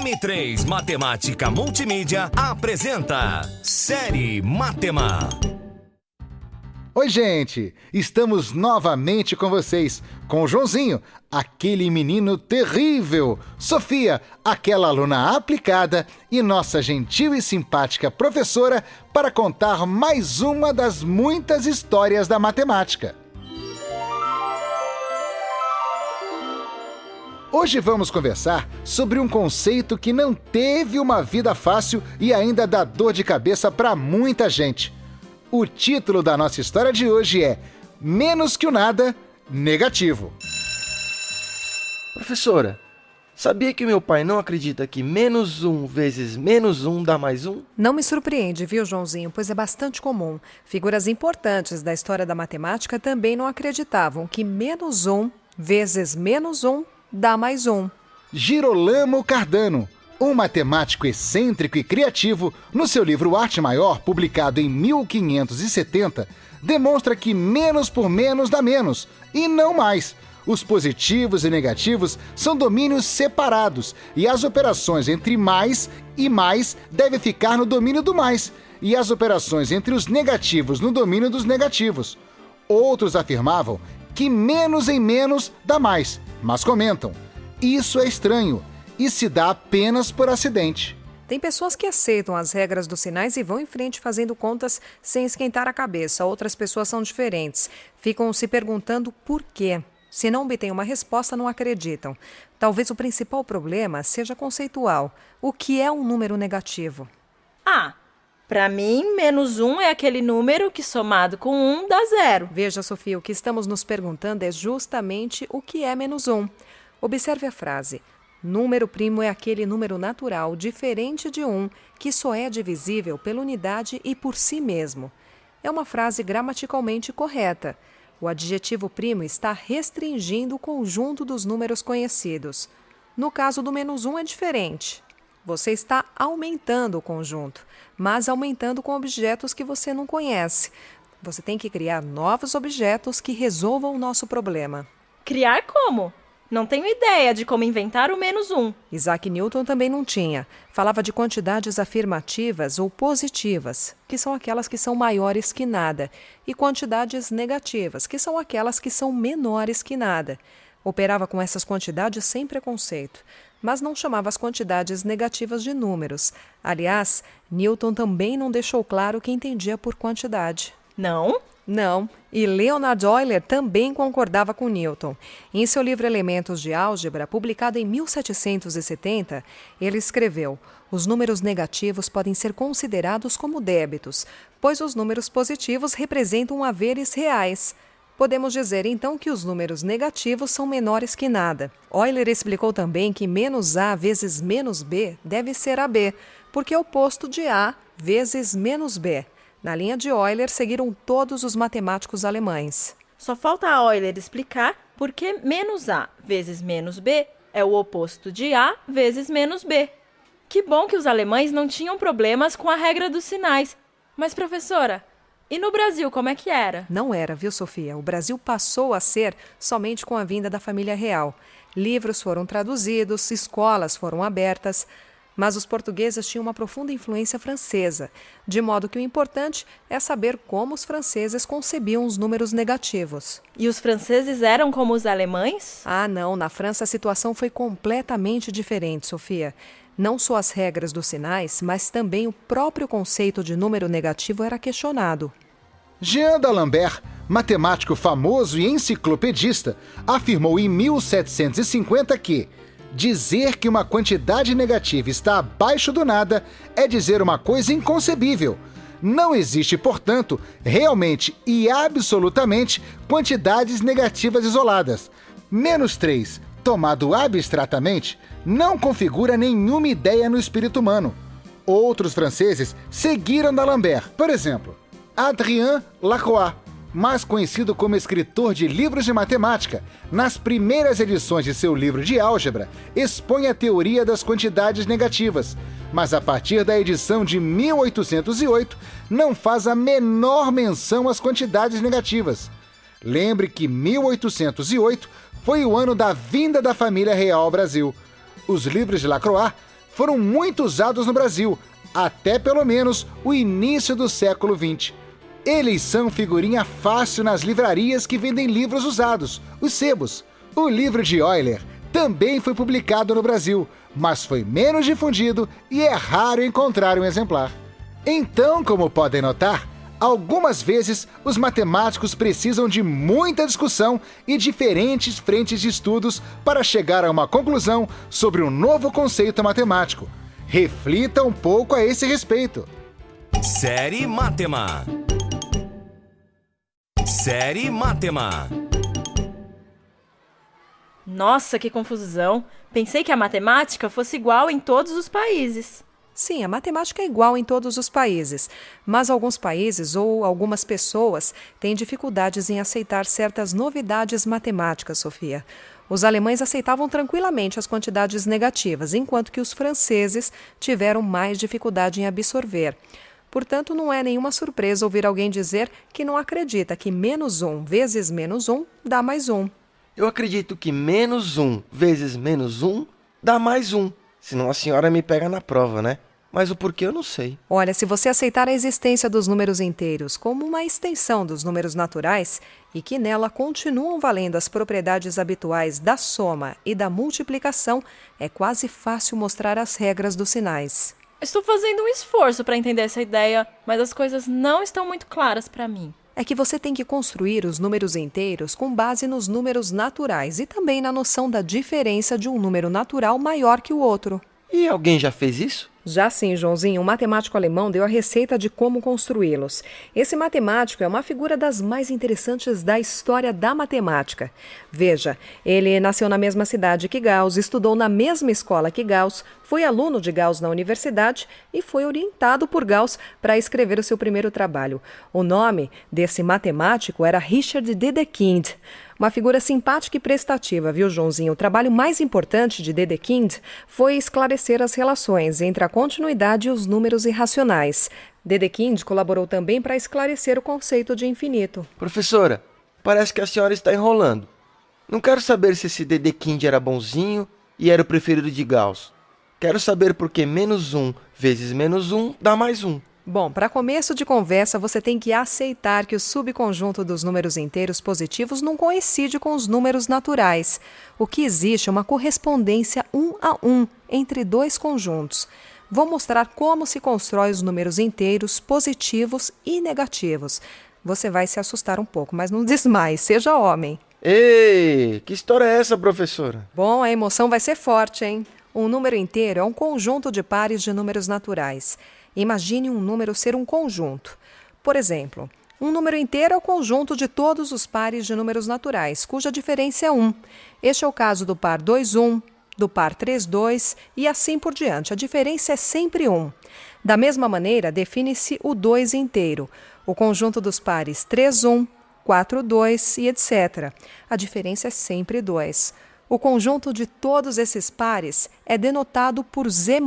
M3 Matemática Multimídia apresenta Série Matema. Oi, gente! Estamos novamente com vocês, com o Joãozinho, aquele menino terrível, Sofia, aquela aluna aplicada, e nossa gentil e simpática professora para contar mais uma das muitas histórias da matemática. Hoje vamos conversar sobre um conceito que não teve uma vida fácil e ainda dá dor de cabeça para muita gente. O título da nossa história de hoje é Menos que o nada, negativo. Professora, sabia que meu pai não acredita que menos um vezes menos um dá mais um? Não me surpreende, viu, Joãozinho, pois é bastante comum. Figuras importantes da história da matemática também não acreditavam que menos um vezes menos um dá mais um. Girolamo Cardano, um matemático excêntrico e criativo, no seu livro Arte Maior, publicado em 1570, demonstra que menos por menos dá menos, e não mais. Os positivos e negativos são domínios separados, e as operações entre mais e mais devem ficar no domínio do mais, e as operações entre os negativos no domínio dos negativos. Outros afirmavam que menos em menos dá mais, mas comentam: isso é estranho e se dá apenas por acidente. Tem pessoas que aceitam as regras dos sinais e vão em frente fazendo contas sem esquentar a cabeça. Outras pessoas são diferentes. Ficam se perguntando por quê. Se não obtêm uma resposta, não acreditam. Talvez o principal problema seja conceitual. O que é um número negativo? Ah, para mim, menos um é aquele número que somado com um dá zero. Veja, Sofia, o que estamos nos perguntando é justamente o que é menos um. Observe a frase. Número primo é aquele número natural diferente de um que só é divisível pela unidade e por si mesmo. É uma frase gramaticalmente correta. O adjetivo primo está restringindo o conjunto dos números conhecidos. No caso do menos um é diferente. Você está aumentando o conjunto, mas aumentando com objetos que você não conhece. Você tem que criar novos objetos que resolvam o nosso problema. Criar como? Não tenho ideia de como inventar o menos um. Isaac Newton também não tinha. Falava de quantidades afirmativas ou positivas, que são aquelas que são maiores que nada, e quantidades negativas, que são aquelas que são menores que nada. Operava com essas quantidades sem preconceito, mas não chamava as quantidades negativas de números. Aliás, Newton também não deixou claro o que entendia por quantidade. Não? Não, e Leonard Euler também concordava com Newton. Em seu livro Elementos de Álgebra, publicado em 1770, ele escreveu: Os números negativos podem ser considerados como débitos, pois os números positivos representam haveres reais. Podemos dizer então que os números negativos são menores que nada. Euler explicou também que menos A vezes menos B deve ser AB, porque é o oposto de A vezes menos B. Na linha de Euler seguiram todos os matemáticos alemães. Só falta a Euler explicar por que menos A vezes menos B é o oposto de A vezes menos B. Que bom que os alemães não tinham problemas com a regra dos sinais. Mas, professora, e no Brasil, como é que era? Não era, viu, Sofia? O Brasil passou a ser somente com a vinda da família real. Livros foram traduzidos, escolas foram abertas, mas os portugueses tinham uma profunda influência francesa, de modo que o importante é saber como os franceses concebiam os números negativos. E os franceses eram como os alemães? Ah, não, na França a situação foi completamente diferente, Sofia. Não só as regras dos sinais, mas também o próprio conceito de número negativo era questionado. Jean d'Alembert, matemático famoso e enciclopedista, afirmou em 1750 que Dizer que uma quantidade negativa está abaixo do nada é dizer uma coisa inconcebível. Não existe, portanto, realmente e absolutamente quantidades negativas isoladas. Menos 3, tomado abstratamente, não configura nenhuma ideia no espírito humano. Outros franceses seguiram D'Alembert. Por exemplo, Adrien Lacroix, mais conhecido como escritor de livros de matemática, nas primeiras edições de seu livro de álgebra, expõe a teoria das quantidades negativas, mas a partir da edição de 1808 não faz a menor menção às quantidades negativas. Lembre que 1808 foi o ano da vinda da família real ao Brasil. Os livros de Lacroix foram muito usados no Brasil, até pelo menos o início do século XX. Eles são figurinha fácil nas livrarias que vendem livros usados, os sebos. O livro de Euler também foi publicado no Brasil, mas foi menos difundido e é raro encontrar um exemplar. Então, como podem notar, algumas vezes os matemáticos precisam de muita discussão e diferentes frentes de estudos para chegar a uma conclusão sobre um novo conceito matemático. Reflita um pouco a esse respeito. Série Matema. Série Matema. Nossa, que confusão! Pensei que a matemática fosse igual em todos os países. Sim, a matemática é igual em todos os países, mas alguns países ou algumas pessoas têm dificuldades em aceitar certas novidades matemáticas, Sofia. Os alemães aceitavam tranquilamente as quantidades negativas, enquanto que os franceses tiveram mais dificuldade em absorver. Portanto, não é nenhuma surpresa ouvir alguém dizer que não acredita que menos um vezes menos um dá mais um. Eu acredito que menos um vezes menos um dá mais um. Senão a senhora me pega na prova, né? Mas o porquê eu não sei. Olha, se você aceitar a existência dos números inteiros como uma extensão dos números naturais e que nela continuam valendo as propriedades habituais da soma e da multiplicação, é quase fácil mostrar as regras dos sinais. Estou fazendo um esforço para entender essa ideia, mas as coisas não estão muito claras para mim é que você tem que construir os números inteiros com base nos números naturais e também na noção da diferença de um número natural maior que o outro. E alguém já fez isso? Já sim, Joãozinho. Um matemático alemão deu a receita de como construí-los. Esse matemático é uma figura das mais interessantes da história da matemática. Veja, ele nasceu na mesma cidade que Gauss, estudou na mesma escola que Gauss, foi aluno de Gauss na universidade e foi orientado por Gauss para escrever o seu primeiro trabalho. O nome desse matemático era Richard Dedekind. Uma figura simpática e prestativa, viu, Joãozinho? O trabalho mais importante de Dedekind foi esclarecer as relações entre a continuidade e os números irracionais. Dedekind colaborou também para esclarecer o conceito de infinito. Professora, parece que a senhora está enrolando. Não quero saber se esse Dedekind era bonzinho e era o preferido de Gauss. Quero saber por que menos um vezes menos um dá mais um. Bom, para começo de conversa, você tem que aceitar que o subconjunto dos números inteiros positivos não coincide com os números naturais. O que existe é uma correspondência um a um entre dois conjuntos. Vou mostrar como se constrói os números inteiros positivos e negativos. Você vai se assustar um pouco, mas não desmaie, seja homem. Ei, que história é essa, professora? Bom, a emoção vai ser forte, hein? Um número inteiro é um conjunto de pares de números naturais. Imagine um número ser um conjunto. Por exemplo, um número inteiro é o conjunto de todos os pares de números naturais, cuja diferença é 1. Este é o caso do par 2, 1, do par 3, 2 e assim por diante. A diferença é sempre 1. Da mesma maneira, define-se o 2 inteiro, o conjunto dos pares 3, 1, 4, 2 e etc. A diferença é sempre 2. O conjunto de todos esses pares é denotado por Z+.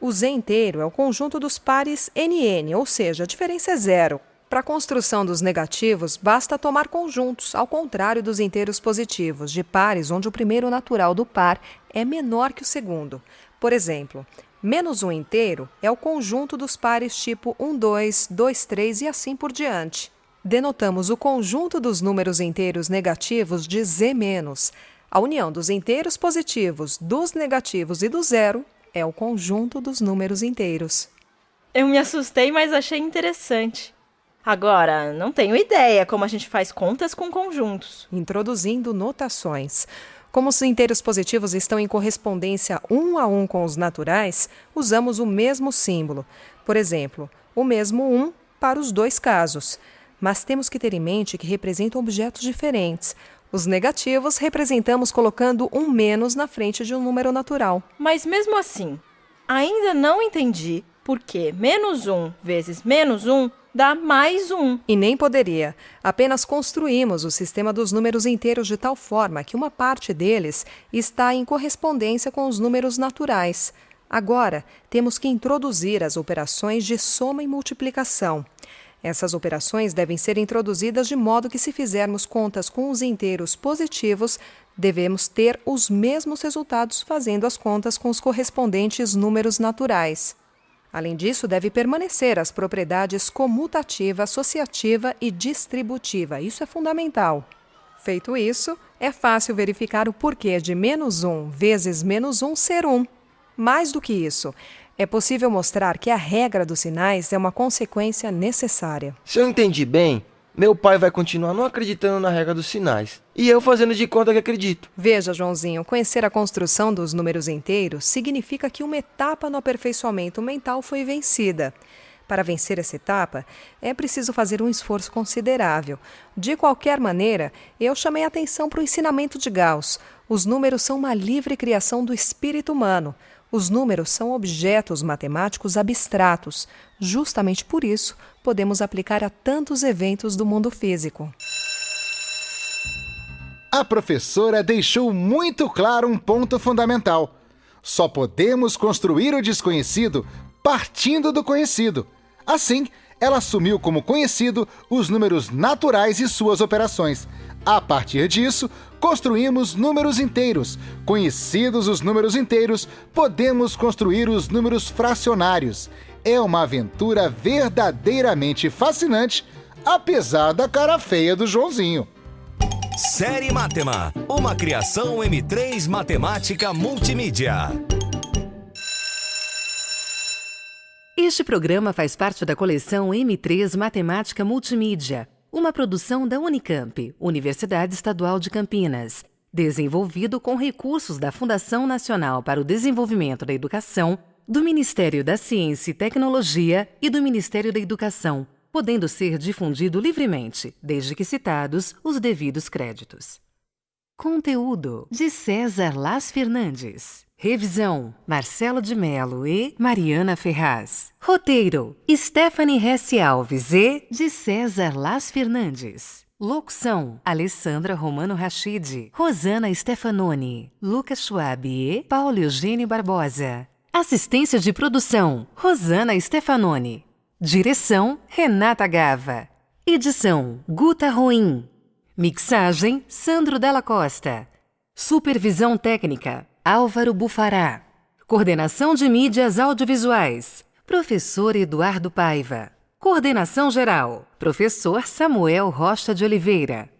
O Z inteiro é o conjunto dos pares NN, ou seja, a diferença é zero. Para a construção dos negativos, basta tomar conjuntos, ao contrário dos inteiros positivos, de pares onde o primeiro natural do par é menor que o segundo. Por exemplo, menos um inteiro é o conjunto dos pares tipo 1, 2, 2, 3 e assim por diante. Denotamos o conjunto dos números inteiros negativos de Z-. A união dos inteiros positivos, dos negativos e do zero é o conjunto dos números inteiros. Eu me assustei, mas achei interessante. Agora, não tenho ideia como a gente faz contas com conjuntos. Introduzindo notações. Como os inteiros positivos estão em correspondência um a um com os naturais, usamos o mesmo símbolo. Por exemplo, o mesmo 1 um para os dois casos. Mas temos que ter em mente que representam objetos diferentes. Os negativos representamos colocando um menos na frente de um número natural. Mas mesmo assim, ainda não entendi por que menos 1 vezes menos 1 dá mais 1. E nem poderia. Apenas construímos o sistema dos números inteiros de tal forma que uma parte deles está em correspondência com os números naturais. Agora, temos que introduzir as operações de soma e multiplicação. Essas operações devem ser introduzidas de modo que, se fizermos contas com os inteiros positivos, devemos ter os mesmos resultados fazendo as contas com os correspondentes números naturais. Além disso, deve permanecer as propriedades comutativa, associativa e distributiva. Isso é fundamental. Feito isso, é fácil verificar o porquê de menos 1 vezes menos 1 ser 1. Mais do que isso, é possível mostrar que a regra dos sinais é uma consequência necessária. Se eu entendi bem, meu pai vai continuar não acreditando na regra dos sinais. E eu fazendo de conta que acredito. Veja, Joãozinho, conhecer a construção dos números inteiros significa que uma etapa no aperfeiçoamento mental foi vencida. Para vencer essa etapa, é preciso fazer um esforço considerável. De qualquer maneira, eu chamei atenção para o ensinamento de Gauss. Os números são uma livre criação do espírito humano. Os números são objetos matemáticos abstratos. Justamente por isso, podemos aplicar a tantos eventos do mundo físico. A professora deixou muito claro um ponto fundamental. Só podemos construir o desconhecido partindo do conhecido. Assim, ela assumiu como conhecido os números naturais e suas operações. A partir disso, construímos números inteiros. Conhecidos os números inteiros, podemos construir os números fracionários. É uma aventura verdadeiramente fascinante, apesar da cara feia do Joãozinho. Série Matema, uma criação M3 Matemática Multimídia. Este programa faz parte da coleção M3 Matemática Multimídia uma produção da Unicamp, Universidade Estadual de Campinas, desenvolvido com recursos da Fundação Nacional para o Desenvolvimento da Educação, do Ministério da Ciência e Tecnologia e do Ministério da Educação, podendo ser difundido livremente, desde que citados os devidos créditos. Conteúdo de César Las Fernandes. Revisão: Marcelo de Melo e Mariana Ferraz. Roteiro: Stephanie Hesse Alves e de César Las Fernandes. Locução: Alessandra Romano Rachid, Rosana Stefanoni, Lucas Schwab e Paulo Eugênio Barbosa. Assistência de produção: Rosana Stefanoni. Direção: Renata Gava. Edição: Guta Ruim. Mixagem: Sandro Della Costa. Supervisão técnica: Álvaro Bufará. Coordenação de mídias audiovisuais: Professor Eduardo Paiva. Coordenação geral: Professor Samuel Rocha de Oliveira.